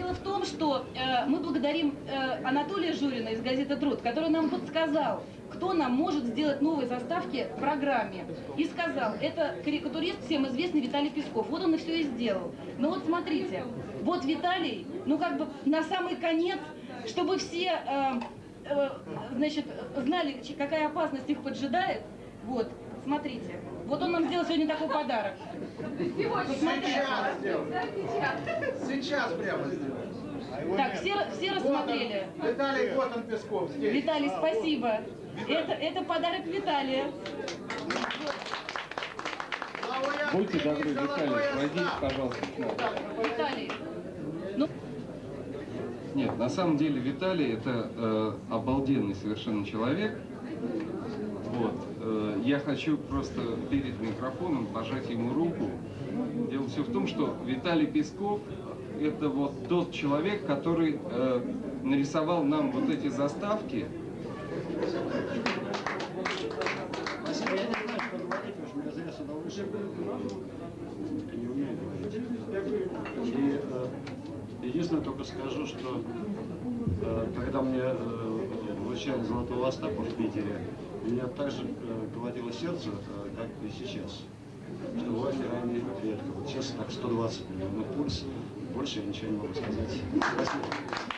дело в том, что э, мы благодарим э, Анатолия Журина из газеты «Труд», который нам подсказал, кто нам может сделать новые заставки в программе. И сказал, это карикатурист всем известный Виталий Песков. Вот он и все и сделал. Но вот смотрите, вот Виталий, ну как бы на самый конец, чтобы все, э, э, значит, знали, какая опасность их поджидает, вот, смотрите. Вот он нам сделал сегодня такой подарок. Посмотрите. Сейчас сделай. Сейчас прямо сделай. Так, все, все Вот он, рассмотрели. Виталий, вот он Песков здесь. Виталий, спасибо. Это, это подарок Виталия. Будьте добры, Виталий, «Золотой пройдите, Остап». пожалуйста. Виталий, ну, Нет, на самом деле Виталий это э, обалденный совершенно человек. Вот. э, я хочу просто перед микрофоном пожать ему руку. Дело все в том, что Виталий Песков это вот тот человек, который э, нарисовал нам вот эти заставки. Спасибо. И э, единственное только скажу, что э, когда мне вручали Золотого Остапа в Питере, меня так же э, колотило сердце, э, как и сейчас. Что бывает крайне редко. Вот сейчас так 120 миллионов пульс. Больше я ничего не могу сказать. Спасибо.